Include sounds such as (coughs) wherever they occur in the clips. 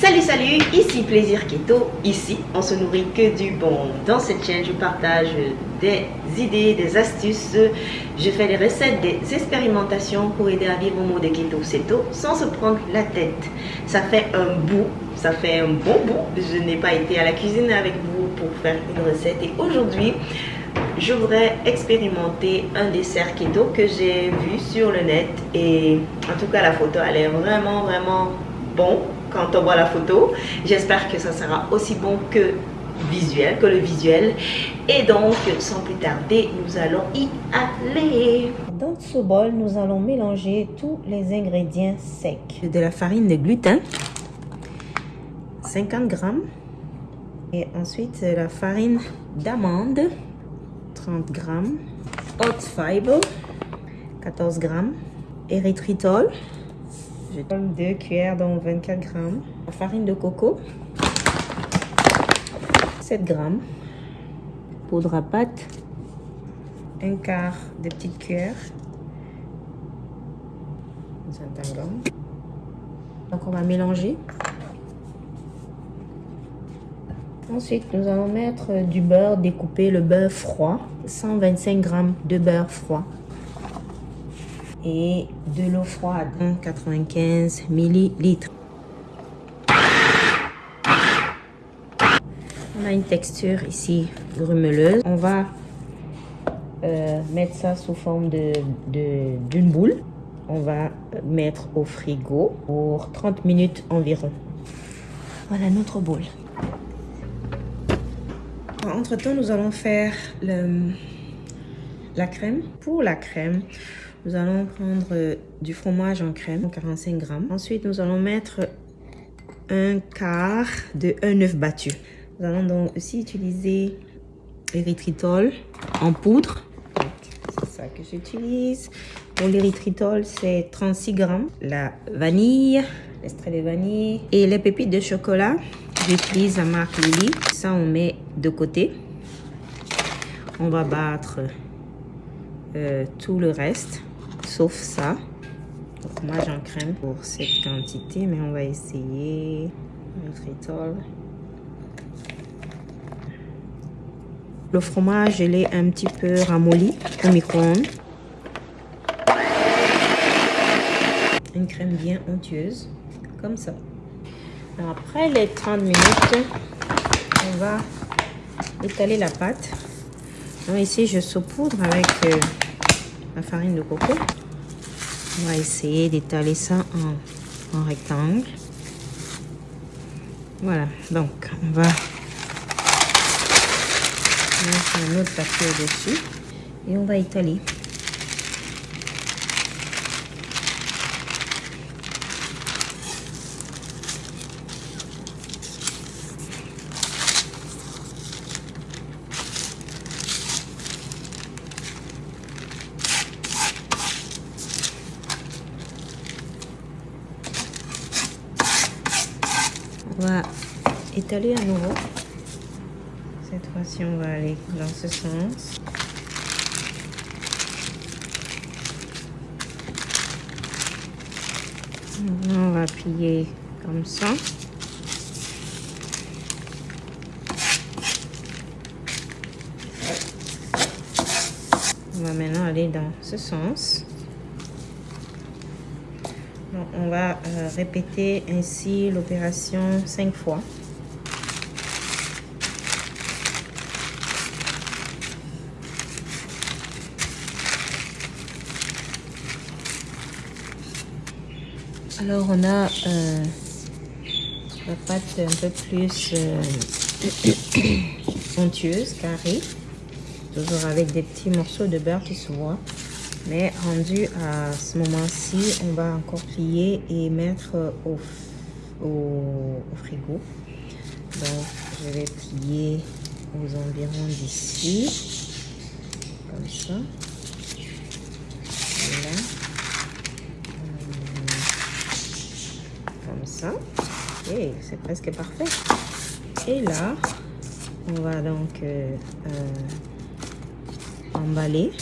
Salut salut, ici Plaisir Keto, ici on se nourrit que du bon. Dans cette chaîne je partage des idées, des astuces, je fais des recettes, des expérimentations pour aider à vivre au mode keto ceto sans se prendre la tête. Ça fait un bout, ça fait un bon bout, je n'ai pas été à la cuisine avec vous pour faire une recette. Et aujourd'hui je voudrais expérimenter un dessert keto que j'ai vu sur le net. Et en tout cas la photo elle est vraiment vraiment bon quand on voit la photo. J'espère que ça sera aussi bon que visuel, que le visuel. Et donc, sans plus tarder, nous allons y aller. Dans ce bol, nous allons mélanger tous les ingrédients secs. De la farine de gluten, 50 grammes. Et ensuite, la farine d'amande, 30 grammes. Hot fiber, 14 grammes. Érythritol, je donne 2 cuillères donc 24 grammes. La farine de coco, 7 grammes. Poudre à pâte, un quart de petite cuillère. Donc on va mélanger. Ensuite, nous allons mettre du beurre découpé, le beurre froid. 125 grammes de beurre froid et de l'eau froide, 95 millilitres. On a une texture ici grumeleuse. On va euh, mettre ça sous forme d'une de, boule. On va mettre au frigo pour 30 minutes environ. Voilà notre boule. Entre temps, nous allons faire la crème. Pour la crème, nous allons prendre euh, du fromage en crème, 45 grammes. Ensuite, nous allons mettre un quart de un œuf battu. Nous allons donc aussi utiliser l'érythritol en poudre. C'est ça que j'utilise. Pour l'érythritol, c'est 36 grammes. La vanille, l'extrait de vanille et les pépites de chocolat. J'utilise la marque Lily. Ça, on met de côté. On va battre euh, tout le reste sauf ça. Donc moi j'en crème pour cette quantité, mais on va essayer Le fromage, je l'ai un petit peu ramolli au micro-ondes. Une crème bien onctueuse, comme ça. après les 30 minutes, on va étaler la pâte. Donc ici, je saupoudre avec euh, la farine de coco. On va essayer d'étaler ça en, rectangle. Voilà, donc on va mettre un autre papier au-dessus et on va étaler. Va étaler à nouveau. Cette fois-ci, on va aller dans ce sens. On va plier comme ça. On va maintenant aller dans ce sens on va euh, répéter ainsi l'opération cinq fois. Alors on a euh, la pâte un peu plus euh, (coughs) onctueuse, carrée, toujours avec des petits morceaux de beurre qui se voient. Mais rendu à ce moment-ci, on va encore plier et mettre au, au, frigo. Donc, je vais plier aux environs d'ici. Comme ça. Voilà. Comme ça. Et c'est presque parfait. Et là, on va donc euh, euh, emballer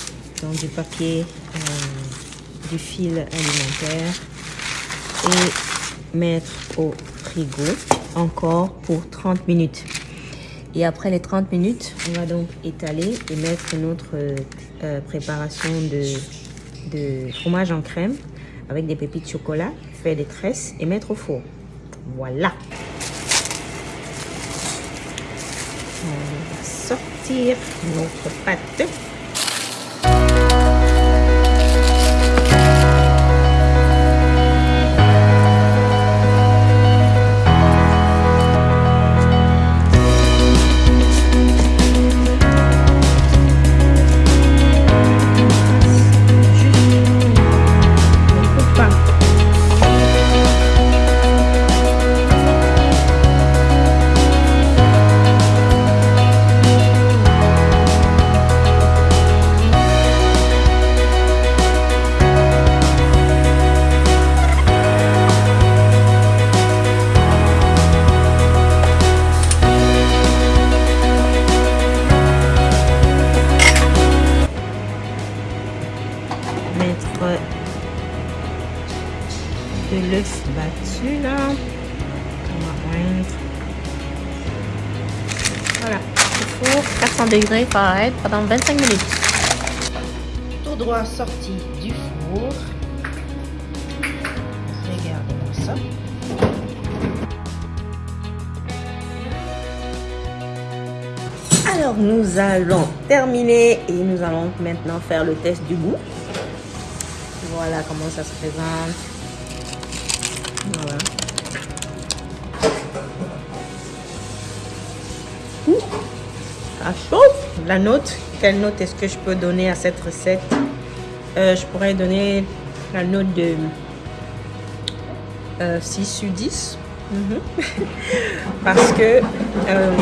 dans du papier, euh, du fil alimentaire et mettre au frigo encore pour 30 minutes. Et après les 30 minutes, on va donc étaler et mettre notre euh, préparation de, de fromage en crème avec des pépites de chocolat, faire des tresses et mettre au four. Voilà. On va sortir notre pâte. De l'œuf battu là. On va mettre. Voilà, au four 400 degrés pareil pendant 25 minutes. Tout droit sorti du four. Regardez-moi ça. Alors nous allons terminer et nous allons maintenant faire le test du goût. Voilà comment ça se présente. Voilà. Ça chauffe. La note, quelle note est-ce que je peux donner à cette recette? Euh, Je pourrais donner la note de 6 euh, sur 10. Mhm. (laughs) Parce que euh,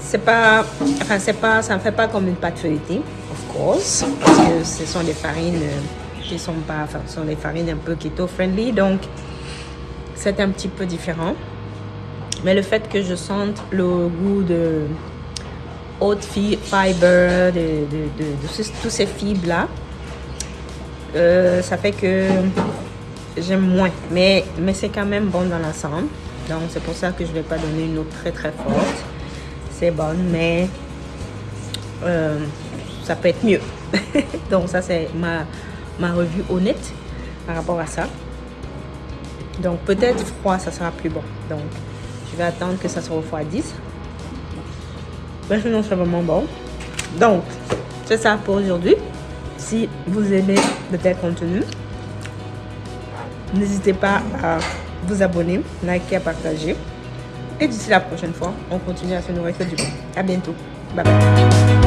c'est pas, enfin c'est pas, ça ne fait pas comme une pâte feuilletée, of course, parce que ce sont des farines qui sont pas, enfin, ce sont des farines un peu keto friendly, donc c'est un petit peu différent. Mais le fait que je sente le goût de haute fiber, de, de, de, tous ces fibres là, euh, ça fait que j'aime moins. Mais, mais c'est quand même bon dans l'ensemble. Donc c'est pour ça que je vais pas donner une note très très forte. C'est bon, mais euh, ça peut être mieux. (laughs) Donc ça c'est ma ma revue honnête par rapport à ça. Donc peut-être froid, ça sera plus bon. Donc je vais attendre que ça se refroidisse. Mais sinon c'est vraiment bon. Donc c'est ça pour aujourd'hui. Si vous aimez de tel contenu, n'hésitez pas à vous abonner, liker, partager. Et d'ici la prochaine fois, on continue à se nourrir que du bon. À bientôt. Bye bye.